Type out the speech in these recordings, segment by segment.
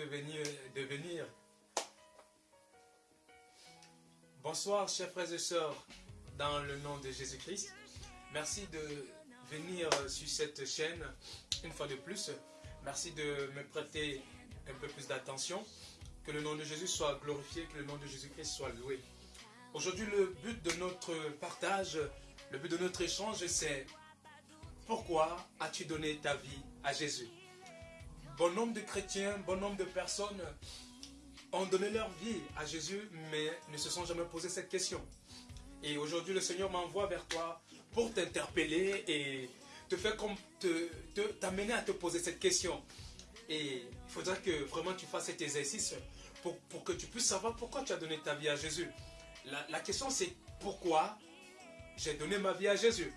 de venir. Bonsoir, chers frères et sœurs, dans le nom de Jésus-Christ. Merci de venir sur cette chaîne une fois de plus. Merci de me prêter un peu plus d'attention. Que le nom de Jésus soit glorifié, que le nom de Jésus-Christ soit loué. Aujourd'hui, le but de notre partage, le but de notre échange, c'est pourquoi as-tu donné ta vie à Jésus? Bon nombre de chrétiens, bon nombre de personnes ont donné leur vie à Jésus, mais ne se sont jamais posé cette question. Et aujourd'hui, le Seigneur m'envoie vers toi pour t'interpeller et te faire t'amener à te poser cette question. Et il faudra que vraiment tu fasses cet exercice pour, pour que tu puisses savoir pourquoi tu as donné ta vie à Jésus. La, la question c'est pourquoi j'ai donné ma vie à Jésus?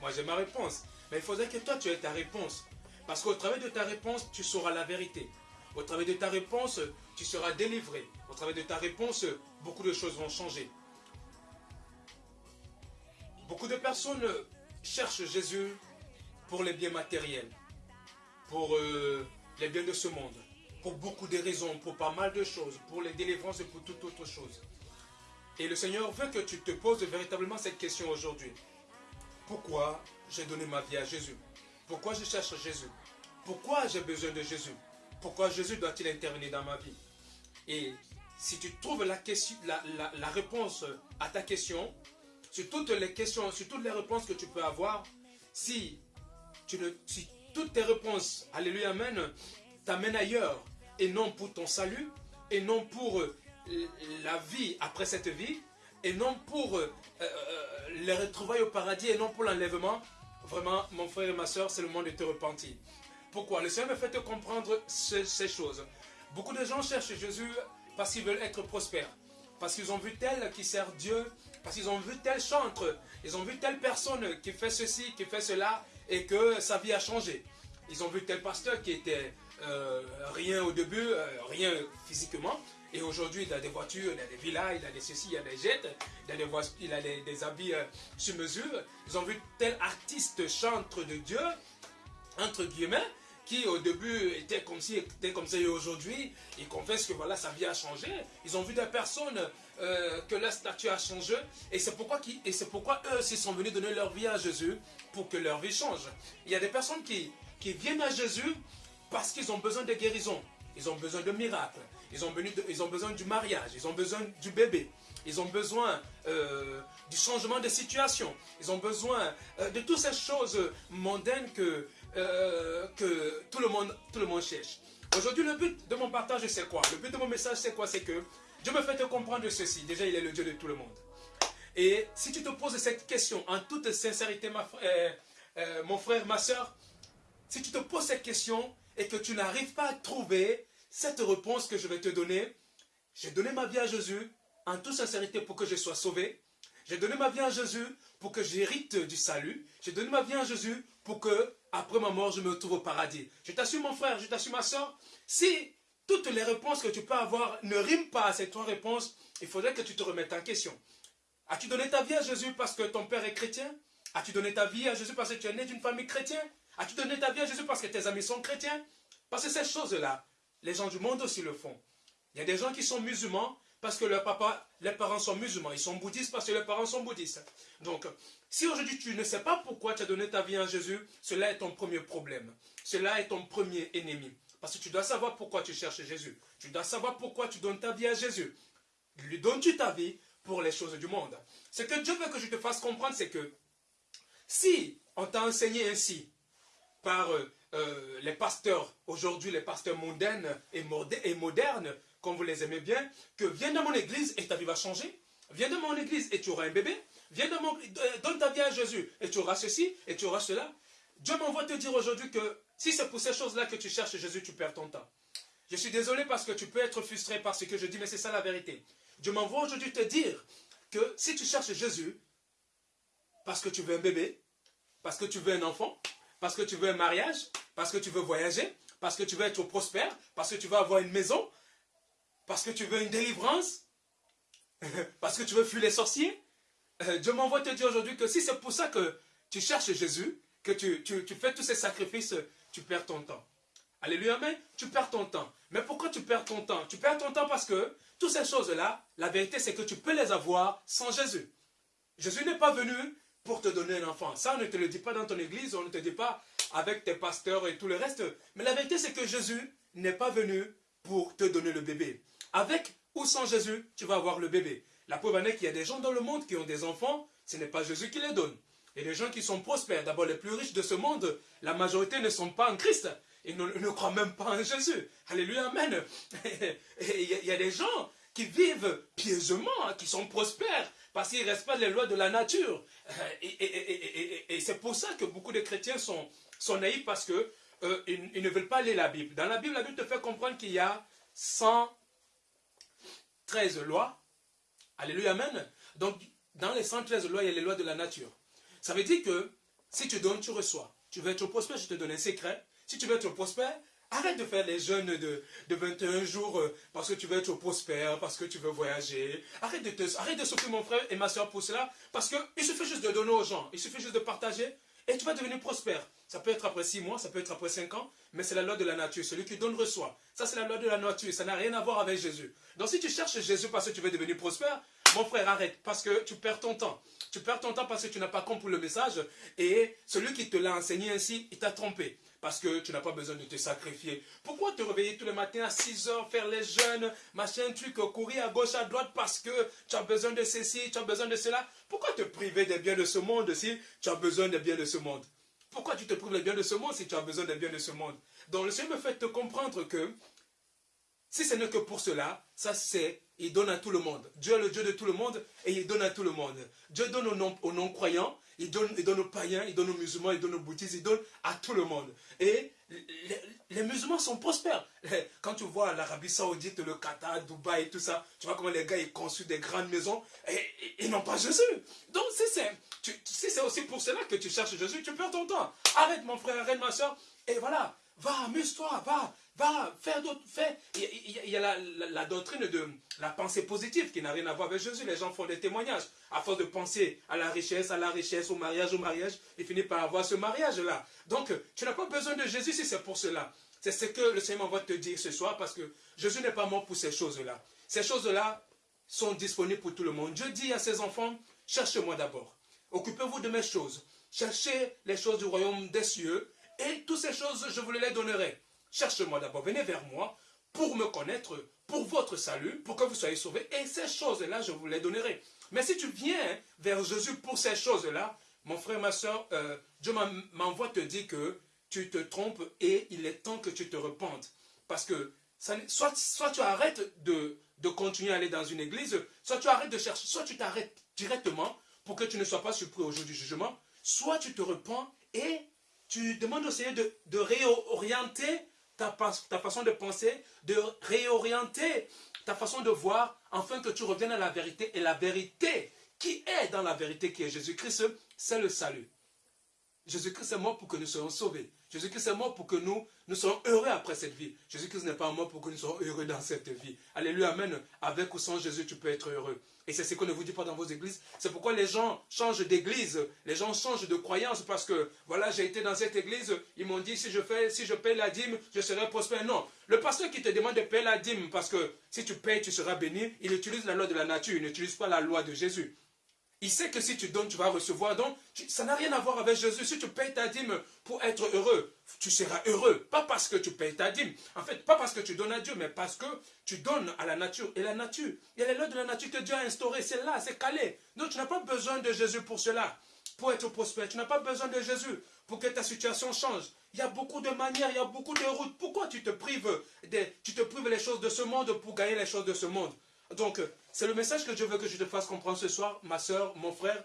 Moi j'ai ma réponse. Mais il faudrait que toi tu aies ta réponse. Parce qu'au travers de ta réponse, tu sauras la vérité. Au travers de ta réponse, tu seras délivré. Au travers de ta réponse, beaucoup de choses vont changer. Beaucoup de personnes cherchent Jésus pour les biens matériels, pour euh, les biens de ce monde, pour beaucoup de raisons, pour pas mal de choses, pour les délivrances et pour toute autre chose. Et le Seigneur veut que tu te poses véritablement cette question aujourd'hui. Pourquoi j'ai donné ma vie à Jésus? Pourquoi je cherche Jésus? Pourquoi j'ai besoin de Jésus? Pourquoi Jésus doit-il intervenir dans ma vie? Et si tu trouves la, réponse à ta question, sur toutes les questions, sur toutes les réponses que tu peux avoir, si, tu ne, si toutes tes réponses, alléluia, amen, t'amènent ailleurs, et non pour ton salut, et non pour euh, la vie après cette vie, et non pour euh, euh, les retrouvailles au paradis, et non pour l'enlèvement, vraiment, mon frère et ma soeur, c'est le moment de te repentir. Pourquoi? Le Seigneur me fait te comprendre ces, choses. Beaucoup de gens cherchent Jésus parce qu'ils veulent être prospères, parce qu'ils ont vu tel qui sert Dieu, parce qu'ils ont vu tel chantre, ils ont vu telle personne qui fait ceci, qui fait cela, et que sa vie a changé. Ils ont vu tel pasteur qui était euh, rien au début, rien physiquement, et aujourd'hui, il a des voitures, il a des villas, il a des ceci, il a des jets, il a des, il a des, habits euh, sur mesure. Ils ont vu tel artiste chantre de Dieu, entre guillemets, qui au début était comme si était comme ça et aujourd'hui, il confesse que voilà, sa vie a changé. Ils ont vu des personnes euh, que leur statut a changé. Et c'est pourquoi, pourquoi eux aussi sont venus donner leur vie à Jésus pour que leur vie change. Il y a des personnes qui, qui viennent à Jésus parce qu'ils ont besoin de guérison. Ils ont besoin de miracles. Ils ont, besoin du mariage, ils ont besoin du bébé, ils ont besoin euh, du changement de situation, ils ont besoin euh, de toutes ces choses mondaines que, euh, que tout, le monde, tout le monde cherche. Aujourd'hui, le but de mon partage, c'est quoi? Le but de mon message, c'est quoi? C'est que Dieu me fait te comprendre ceci. Déjà, il est le Dieu de tout le monde. Et si tu te poses cette question en toute sincérité, mon frère, ma soeur, si tu te poses cette question et que tu n'arrives pas à trouver cette réponse que je vais te donner, j'ai donné ma vie à Jésus en toute sincérité pour que je sois sauvé. J'ai donné ma vie à Jésus pour que j'hérite du salut. J'ai donné ma vie à Jésus pour que, après ma mort, je me retrouve au paradis. Je t'assure, mon frère, je t'assure, ma soeur, si toutes les réponses que tu peux avoir ne riment pas à ces trois réponses, il faudrait que tu te remettes en question. As-tu donné ta vie à Jésus parce que ton père est chrétien? As-tu donné ta vie à Jésus parce que tu es né d'une famille chrétienne? As-tu donné ta vie à Jésus parce que tes amis sont chrétiens? Parce que ces choses-là, les gens du monde aussi le font. Il y a des gens qui sont musulmans parce que leur papa, les parents sont musulmans. Ils sont bouddhistes parce que leurs parents sont bouddhistes. Donc, si aujourd'hui tu ne sais pas pourquoi tu as donné ta vie à Jésus, cela est ton premier problème. Cela est ton premier ennemi. Parce que tu dois savoir pourquoi tu cherches Jésus. Tu dois savoir pourquoi tu donnes ta vie à Jésus. Lui donnes-tu ta vie pour les choses du monde? Ce que Dieu veut que je te fasse comprendre, c'est que si on t'a enseigné ainsi par euh, euh, les pasteurs, aujourd'hui les pasteurs mondains et, modernes, comme vous les aimez bien, que viens dans mon église et ta vie va changer. Viens dans mon église et tu auras un bébé. Viens dans mon, donne ta vie à Jésus et tu auras ceci et tu auras cela. Dieu m'envoie te dire aujourd'hui que si c'est pour ces choses-là que tu cherches Jésus, tu perds ton temps. Je suis désolé parce que tu peux être frustré par ce que je dis, mais c'est ça la vérité. Dieu m'envoie aujourd'hui te dire que si tu cherches Jésus, parce que tu veux un bébé, parce que tu veux un enfant, parce que tu veux un mariage, parce que tu veux voyager, parce que tu veux être prospère, parce que tu veux avoir une maison, parce que tu veux une délivrance, parce que tu veux fuir les sorciers. Euh, Dieu m'envoie te dire aujourd'hui que si c'est pour ça que tu cherches Jésus, que tu, fais tous ces sacrifices, tu perds ton temps. Alléluia, mais tu perds ton temps. Mais pourquoi tu perds ton temps? Tu perds ton temps parce que toutes ces choses-là, la vérité c'est que tu peux les avoir sans Jésus. Jésus n'est pas venu pour te donner un enfant. Ça, on ne te le dit pas dans ton église, on ne te dit pas avec tes pasteurs et tout le reste. Mais la vérité, c'est que Jésus n'est pas venu pour te donner le bébé. Avec ou sans Jésus, tu vas avoir le bébé. La preuve en est qu'il y a des gens dans le monde qui ont des enfants, ce n'est pas Jésus qui les donne. Et les gens qui sont prospères, d'abord les plus riches de ce monde, la majorité ne sont pas en Christ. Ils ne, ne croient même pas en Jésus. Alléluia, Amen. Il y, a des gens qui vivent pieusement, hein, qui sont prospères, parce qu'ils respectent les lois de la nature. Et, c'est pour ça que beaucoup de chrétiens sont, sont naïfs, parce qu'ils euh, ils ne veulent pas lire la Bible. Dans la Bible, la Bible te fait comprendre qu'il y a 113 lois. Alléluia, Amen. Donc, dans les 113 lois, il y a les lois de la nature. Ça veut dire que si tu donnes, tu reçois. Tu veux être prospère, je te donne un secret. Si tu veux être prospère, arrête de faire les jeûnes de, de 21 jours euh, parce que tu veux être prospère, parce que tu veux voyager. Arrête de, te, arrête de s'occuper, mon frère et ma soeur, pour cela. Parce qu'il suffit juste de donner aux gens. Il suffit juste de partager et tu vas devenir prospère. Ça peut être après 6 mois, ça peut être après 5 ans, mais c'est la loi de la nature. Celui qui donne reçoit. Ça, c'est la loi de la nature. Ça n'a rien à voir avec Jésus. Donc, si tu cherches Jésus parce que tu veux devenir prospère, mon frère, arrête, parce que tu perds ton temps. Tu perds ton temps parce que tu n'as pas compris le message et celui qui te l'a enseigné ainsi, il t'a trompé. Parce que tu n'as pas besoin de te sacrifier. Pourquoi te réveiller tous les matins à 6 heures, faire les jeûnes, machin, truc, courir à gauche, à droite parce que tu as besoin de ceci, tu as besoin de cela? Pourquoi te priver des biens de ce monde si tu as besoin des biens de ce monde? Pourquoi tu te prives des biens de ce monde si tu as besoin des biens de ce monde? Donc le Seigneur me fait te comprendre que si ce n'est que pour cela, ça c'est, il donne à tout le monde. Dieu est le Dieu de tout le monde et il donne à tout le monde. Dieu donne aux non-croyants, il donne, aux païens, il donne aux musulmans, il donne aux bouddhistes, il donne à tout le monde. Et les, musulmans sont prospères. Quand tu vois l'Arabie Saoudite, le Qatar, Dubaï et tout ça, tu vois comment les gars ils construisent des grandes maisons et ils n'ont pas Jésus. Donc si c'est aussi pour cela que tu cherches Jésus, tu perds ton temps. Arrête mon frère, arrête ma soeur. Et voilà, va, amuse-toi, va, Va, faire d'autres. Il y a, la, doctrine de la pensée positive qui n'a rien à voir avec Jésus. Les gens font des témoignages. À force de penser à la richesse, à la richesse, au mariage, au mariage, ils finissent par avoir ce mariage-là. Donc, tu n'as pas besoin de Jésus si c'est pour cela. C'est ce que le Seigneur va te dire ce soir parce que Jésus n'est pas mort pour ces choses-là. Ces choses-là sont disponibles pour tout le monde. Dieu dit à ses enfants, cherchez-moi d'abord. Occupez-vous de mes choses. Cherchez les choses du royaume des cieux et toutes ces choses, je vous les donnerai. Cherchez-moi d'abord, venez vers moi pour me connaître, pour votre salut, pour que vous soyez sauvés. Et ces choses-là, je vous les donnerai. Mais si tu viens vers Jésus pour ces choses-là, mon frère, ma soeur, euh, Dieu m'envoie te dire que tu te trompes et il est temps que tu te repentes. Parce que soit, soit tu arrêtes de, de continuer à aller dans une église, soit tu arrêtes de chercher, soit tu t'arrêtes directement pour que tu ne sois pas surpris au jour du jugement, soit tu te repens et tu demandes au Seigneur de, réorienter ta, ta façon de penser, de réorienter ta façon de voir, afin que tu reviennes à la vérité. Et la vérité qui est dans la vérité, qui est Jésus-Christ, c'est le salut. Jésus-Christ est mort pour que nous soyons sauvés. Jésus-Christ est mort pour que nous, nous soyons heureux après cette vie. Jésus-Christ n'est pas mort pour que nous soyons heureux dans cette vie. Alléluia, Amen. Avec ou sans Jésus, tu peux être heureux. Et c'est ce qu'on ne vous dit pas dans vos églises. C'est pourquoi les gens changent d'église. Les gens changent de croyance parce que, voilà, j'ai été dans cette église. Ils m'ont dit, si je fais, si je paye la dîme, je serai prospère. Non. Le pasteur qui te demande de payer la dîme parce que si tu payes, tu seras béni, il utilise la loi de la nature. Il n'utilise pas la loi de Jésus. Il sait que si tu donnes, tu vas recevoir. Donc, ça n'a rien à voir avec Jésus. Si tu payes ta dîme pour être heureux, tu seras heureux. Pas parce que tu payes ta dîme. En fait, pas parce que tu donnes à Dieu, mais parce que tu donnes à la nature. Et la nature, il y a les lois de la nature que Dieu a instaurées. C'est là, c'est calé. Donc, tu n'as pas besoin de Jésus pour cela. Pour être prospère. Tu n'as pas besoin de Jésus pour que ta situation change. Il y a beaucoup de manières, il y a beaucoup de routes. Pourquoi tu te prives, des, tu te prives les choses de ce monde pour gagner les choses de ce monde? Donc, c'est le message que Dieu veut que je te fasse comprendre ce soir, ma soeur, mon frère,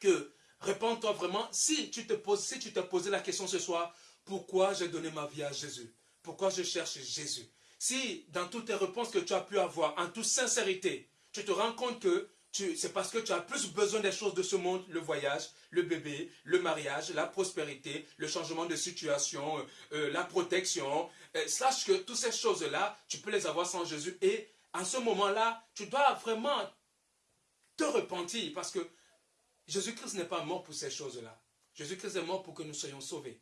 que réponds-toi vraiment, si tu te poses, si tu t'es posé la question ce soir, pourquoi j'ai donné ma vie à Jésus? Pourquoi je cherche Jésus? Si dans toutes tes réponses que tu as pu avoir, en toute sincérité, tu te rends compte que c'est parce que tu as plus besoin des choses de ce monde, le voyage, le bébé, le mariage, la prospérité, le changement de situation, euh, euh, la protection. Euh, sache que toutes ces choses-là, tu peux les avoir sans Jésus et en ce moment-là, tu dois vraiment te repentir parce que Jésus-Christ n'est pas mort pour ces choses-là. Jésus-Christ est mort pour que nous soyons sauvés.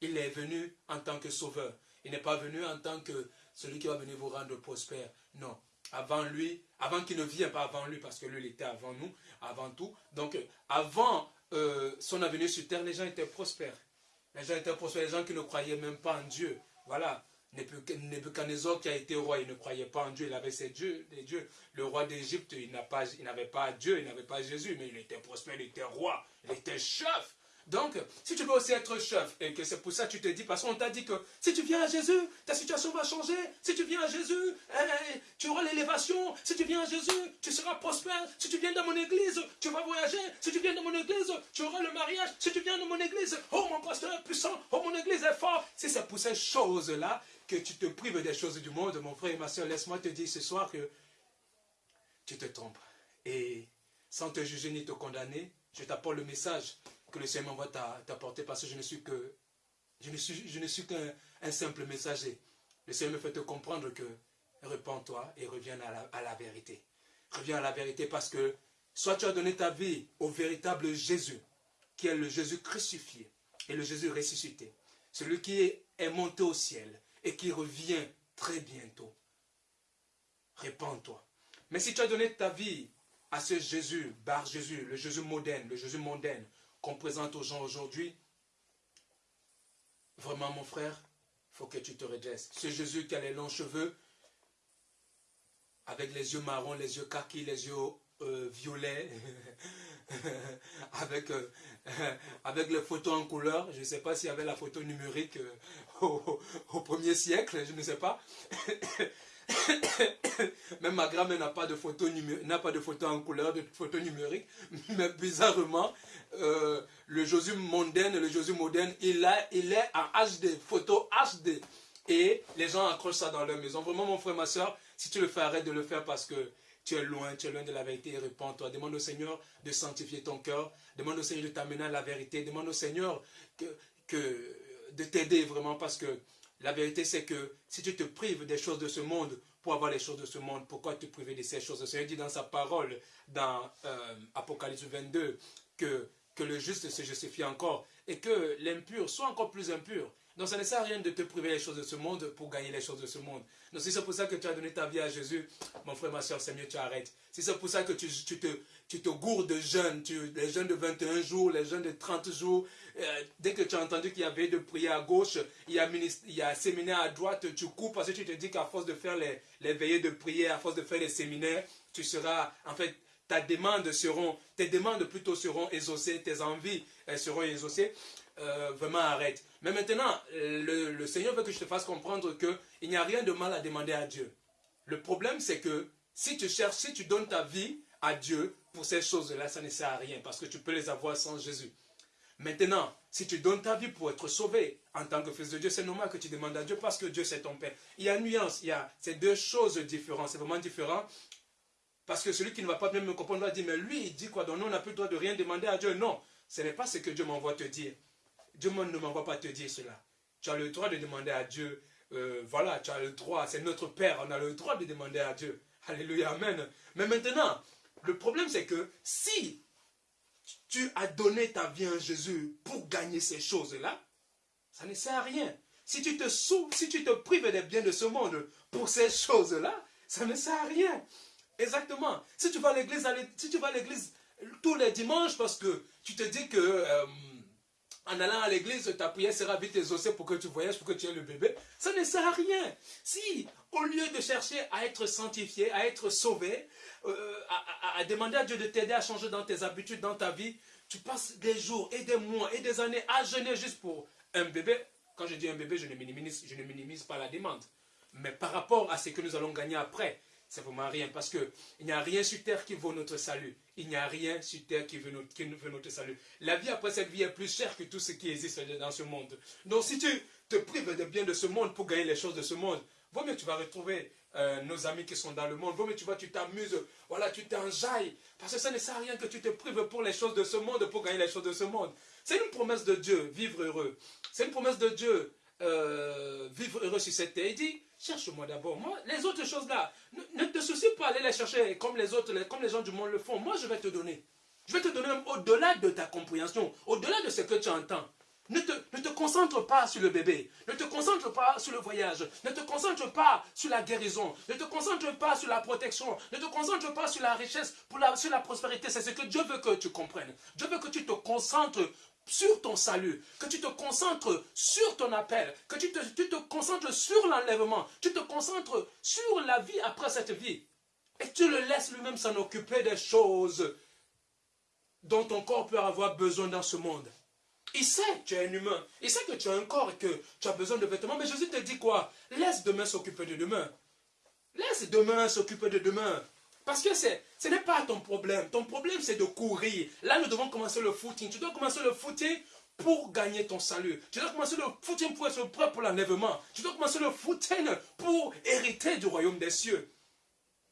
Il est venu en tant que sauveur. Il n'est pas venu en tant que celui qui va venir vous rendre prospère. Non. Avant lui, avant qu'il ne vienne pas avant lui, parce que lui, il était avant nous, avant tout. Donc, avant euh, son avenue sur terre, les gens étaient prospères. Les gens étaient prospères, les gens qui ne croyaient même pas en Dieu. Voilà. Nebuchadnezzar qui a été roi, il ne croyait pas en Dieu, il avait ses dieux, dieux. Le roi d'Égypte, il n'avait pas, pas Dieu, il n'avait pas Jésus, mais il était prospère, il était roi, il était chef. Donc, si tu veux aussi être chef, et que c'est pour ça que tu te dis, parce qu'on t'a dit que si tu viens à Jésus, ta situation va changer. Si tu viens à Jésus, eh, tu auras l'élévation. Si tu viens à Jésus, tu seras prospère. Si tu viens dans mon église, tu vas voyager. Si tu viens dans mon église, tu auras le mariage. Si tu viens dans mon église, oh mon pasteur est puissant, oh mon église est fort. Si c'est pour ces choses-là que tu te prives des choses du monde, mon frère et ma soeur, laisse-moi te dire ce soir que tu te trompes. Et sans te juger ni te condamner, je t'apporte le message que le Seigneur m'envoie t'apporter parce que je ne suis que je ne suis, je ne suis qu'un simple messager. Le Seigneur me fait te comprendre que répands-toi et reviens à la, à la, vérité. Reviens à la vérité parce que soit tu as donné ta vie au véritable Jésus, qui est le Jésus crucifié et le Jésus ressuscité, celui qui est monté au ciel et qui revient très bientôt. Répands-toi. Mais si tu as donné ta vie à ce Jésus, Bar Jésus, le Jésus moderne, le Jésus mondaine, qu'on présente aux gens aujourd'hui, vraiment mon frère, il faut que tu te redresses. Ce Jésus qui a les longs cheveux, avec les yeux marrons, les yeux kaki, les yeux euh, violets, avec, euh, avec les photos en couleur. Je ne sais pas s'il y avait la photo numérique euh, au, au, premier siècle, je ne sais pas. Même ma grand-mère n'a pas de photo pas de photo en couleur, de photo numérique. Mais bizarrement, euh, le Jésus mondaine, le moderne, il, a, il est en HD, photo HD. Et les gens accrochent ça dans leur maison. Vraiment, mon frère, ma soeur, si tu le fais, arrête de le faire parce que tu es loin, tu es loin de la vérité et réponds-toi. Demande au Seigneur de sanctifier ton cœur. Demande au Seigneur de t'amener à la vérité. Demande au Seigneur que, de t'aider vraiment parce que la vérité, c'est que si tu te prives des choses de ce monde pour avoir les choses de ce monde, pourquoi te priver de ces choses? Le Seigneur dit dans sa parole, dans euh, Apocalypse 22, que, que le juste se justifie encore et que l'impur soit encore plus impur. Donc ça ne sert à rien de te priver des choses de ce monde pour gagner les choses de ce monde. Donc si c'est pour ça que tu as donné ta vie à Jésus, mon frère, ma soeur, c'est mieux tu arrêtes. Si c'est pour ça que tu, tu, te, tu gourdes de jeûnes, les jeûnes de 21 jours, les jeûnes de 30 jours, euh, dès que tu as entendu qu'il y avait de prier à gauche, il y, a il y a séminaire à droite, tu coupes parce que tu te dis qu'à force de faire les, les veillées de prière, à force de faire les séminaires, tu seras, en fait, ta demande seront, tes demandes plutôt seront exaucées, tes envies seront exaucées. Euh, vraiment arrête. Mais maintenant, le, Seigneur veut que je te fasse comprendre qu'il n'y a rien de mal à demander à Dieu. Le problème, c'est que si tu cherches, si tu donnes ta vie à Dieu pour ces choses-là, ça ne sert à rien parce que tu peux les avoir sans Jésus. Maintenant, si tu donnes ta vie pour être sauvé en tant que fils de Dieu, c'est normal que tu demandes à Dieu parce que Dieu c'est ton Père. Il y a nuance, il y a ces deux choses différentes, c'est vraiment différent. Parce que celui qui ne va pas bien me comprendre va dire, mais lui, il dit quoi? Donc nous, on n'a plus le droit de rien demander à Dieu. Non, ce n'est pas ce que Dieu m'envoie te dire. Dieu ne m'envoie pas te dire cela. Tu as le droit de demander à Dieu. Euh, voilà, tu as le droit. C'est notre Père. On a le droit de demander à Dieu. Alléluia, Amen. Mais maintenant, le problème c'est que si tu as donné ta vie à Jésus pour gagner ces choses-là, ça ne sert à rien. Si tu te sous, si tu te prives des biens de ce monde pour ces choses-là, ça ne sert à rien. Exactement. Si tu vas à l'église, si tu vas l'église tous les dimanches parce que tu te dis que euh, en allant à l'église, ta prière sera vite exaucée pour que tu voyages, pour que tu aies le bébé. Ça ne sert à rien. Si, au lieu de chercher à être sanctifié, à être sauvé, euh, à, demander à Dieu de t'aider à changer dans tes habitudes, dans ta vie, tu passes des jours et des mois et des années à jeûner juste pour un bébé. Quand je dis un bébé, je je ne minimise pas la demande. Mais par rapport à ce que nous allons gagner après, vraiment rien. Parce qu'il n'y a rien sur terre qui vaut notre salut. Il n'y a rien sur terre qui veut, notre, notre salut. La vie après cette vie est plus chère que tout ce qui existe dans ce monde. Donc si tu te prives de bien de ce monde pour gagner les choses de ce monde, vaut mieux tu vas retrouver euh, nos amis qui sont dans le monde. Vaut mieux tu vois, tu t'amuses, voilà, tu t'enjailles. Parce que ça ne sert à rien que tu te prives pour les choses de ce monde, pour gagner les choses de ce monde. C'est une promesse de Dieu, vivre heureux. C'est une promesse de Dieu, euh, vivre heureux sur cette terre. Il dit, cherche-moi d'abord. Moi, les autres choses là, ne, te soucie pas d'aller les chercher comme les autres, comme les gens du monde le font. Moi, je vais te donner. Je vais te donner au-delà de ta compréhension, au-delà de ce que tu entends. Ne te, ne te, concentre pas sur le bébé. Ne te concentre pas sur le voyage. Ne te concentre pas sur la guérison. Ne te concentre pas sur la protection. Ne te concentre pas sur la richesse, pour la, sur la prospérité. C'est ce que Dieu veut que tu comprennes. Dieu veut que tu te concentres sur ton salut, que tu te concentres sur ton appel, que tu te, tu concentres sur l'enlèvement, tu te concentres sur la vie après cette vie. Et tu le laisses lui-même s'en occuper des choses dont ton corps peut avoir besoin dans ce monde. Il sait que tu es un humain. Il sait que tu as un corps et que tu as besoin de vêtements. Mais Jésus te dit quoi? Laisse demain s'occuper de demain. Laisse demain s'occuper de demain. Parce que ce n'est pas ton problème. Ton problème, c'est de courir. Là, nous devons commencer le footing. Tu dois commencer le footing pour gagner ton salut. Tu dois commencer le footing pour être prêt pour l'enlèvement. Tu dois commencer le footing pour hériter du royaume des cieux.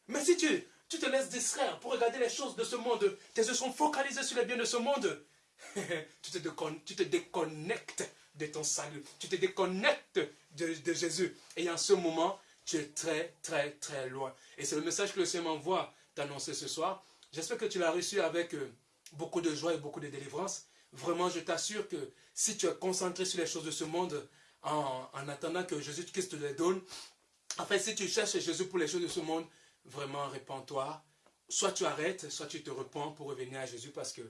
Mais si tu, tu te laisses distraire pour regarder les choses de ce monde, tes yeux sont focalisés sur les biens de ce monde, tu, te tu, te déconnectes de ton salut. Tu te déconnectes de, de Jésus. Et en ce moment, tu es très, très, très loin. Et c'est le message que le Seigneur m'envoie d'annoncer ce soir. J'espère que tu l'as reçu avec euh, beaucoup de joie et beaucoup de délivrance. Vraiment, je t'assure que si tu es concentré sur les choses de ce monde, en, en attendant que Jésus-Christ te les donne, en fait, si tu cherches Jésus pour les choses de ce monde, vraiment, répands-toi. Soit tu arrêtes, soit tu te repens pour revenir à Jésus parce que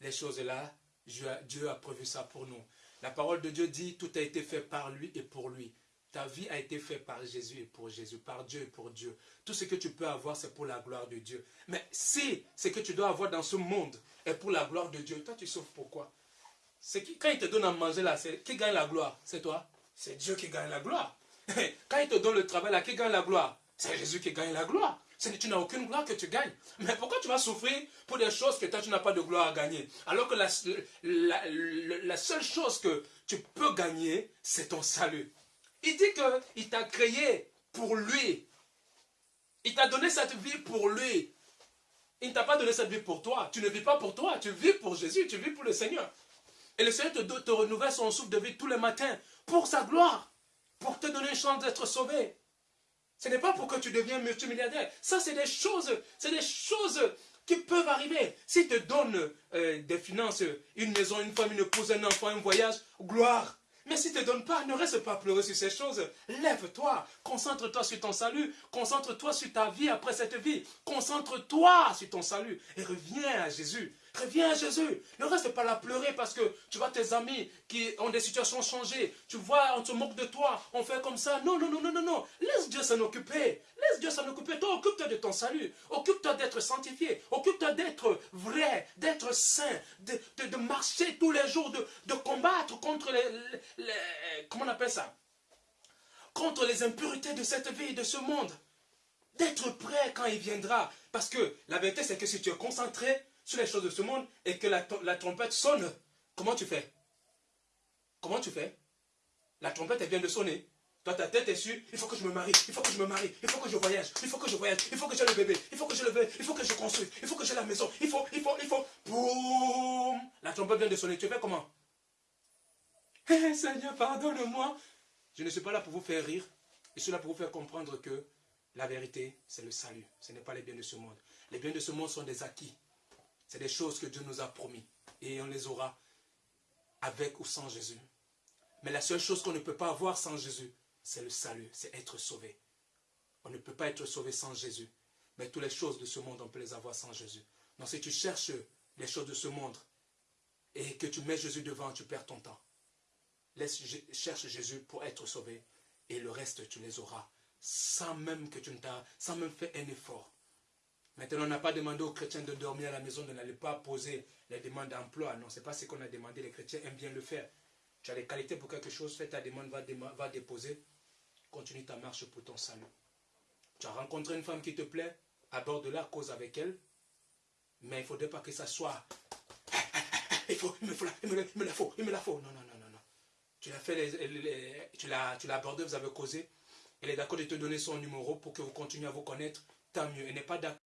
les choses là, Dieu a prévu ça pour nous. La parole de Dieu dit, tout a été fait par lui et pour lui. Ta vie a été faite par Jésus et pour Jésus, par Dieu et pour Dieu. Tout ce que tu peux avoir, c'est pour la gloire de Dieu. Mais si ce que tu dois avoir dans ce monde est pour la gloire de Dieu, toi tu souffres pourquoi C'est quand il te donne à manger là, qui gagne la gloire? C'est toi? C'est Dieu qui gagne la gloire. quand il te donne le travail là, qui gagne la gloire? C'est Jésus qui gagne la gloire. Tu n'as aucune gloire que tu gagnes. Mais pourquoi tu vas souffrir pour des choses que toi tu n'as pas de gloire à gagner? Alors que la seule chose que tu peux gagner, c'est ton salut. Il dit qu'il t'a créé pour lui. Il t'a donné cette vie pour lui. Il ne t'a pas donné cette vie pour toi. Tu ne vis pas pour toi. Tu vis pour Jésus. Tu vis pour le Seigneur. Et le Seigneur te, te renouvelle son souffle de vie tous les matins pour sa gloire. Pour te donner une chance d'être sauvé. Ce n'est pas pour que tu deviens multimilliardaire. Ça, c'est des choses, c'est des choses qui peuvent arriver. S'il te donne euh, des finances, une maison, une femme, une épouse, un enfant, un voyage, gloire. Mais si tu ne te donnes pas, ne reste pas pleurer sur ces choses. Lève-toi, concentre-toi sur ton salut, concentre-toi sur ta vie après cette vie, concentre-toi sur ton salut et reviens à Jésus. Reviens à Jésus. Ne reste pas là pleurer parce que tu vois tes amis qui ont des situations changées. Tu vois, on te moque de toi. On fait comme ça. Non, non, non, non, non, non. Laisse Dieu s'en occuper. Laisse Dieu s'en occuper. Toi, occupe-toi de ton salut. Occupe-toi d'être sanctifié. Occupe-toi d'être vrai, d'être saint, de, de, marcher tous les jours, de, de combattre contre les, les, Comment on appelle ça? Contre les impurités de cette vie de ce monde. D'être prêt quand il viendra. Parce que la vérité, c'est que si tu es concentré, sur les choses de ce monde et que la, trompette sonne, comment tu fais? Comment tu fais? La trompette, elle vient de sonner. Toi, ta tête est sûre, il faut que je me marie, il faut que je me marie, il faut que je voyage, il faut que je voyage, il faut que j'ai le bébé, il faut que je le veux, il faut que je construise, il faut que j'ai la maison, il faut, il faut, il faut. Boum La trompette vient de sonner. Tu fais comment? Eh, Seigneur, pardonne-moi. Je ne suis pas là pour vous faire rire. Je suis là pour vous faire comprendre que la vérité, c'est le salut. Ce n'est pas les biens de ce monde. Les biens de ce monde sont des acquis. C'est des choses que Dieu nous a promis. Et on les aura avec ou sans Jésus. Mais la seule chose qu'on ne peut pas avoir sans Jésus, c'est le salut, c'est être sauvé. On ne peut pas être sauvé sans Jésus. Mais toutes les choses de ce monde, on peut les avoir sans Jésus. Donc si tu cherches les choses de ce monde et que tu mets Jésus devant, tu perds ton temps. Laisse, cherche Jésus pour être sauvé et le reste, tu les auras sans même que tu ne sans même faire un effort. Maintenant, on n'a pas demandé aux chrétiens de dormir à la maison, de n'aller pas poser les demandes d'emploi. Non, ce n'est pas ce qu'on a demandé. Les chrétiens aiment bien le faire. Tu as les qualités pour quelque chose, fais ta demande, va, déposer. Continue ta marche pour ton salut. Tu as rencontré une femme qui te plaît, aborde-la, cause avec elle. Mais il ne faudrait pas que ça soit. Il, faut, me, faut, il, me, la faut, il me la faut. Non, non, non, non. non. Tu l'as fait, tu l'as abordé, vous avez causé. Elle est d'accord de te donner son numéro pour que vous continuiez à vous connaître. Tant mieux. Elle n'est pas d'accord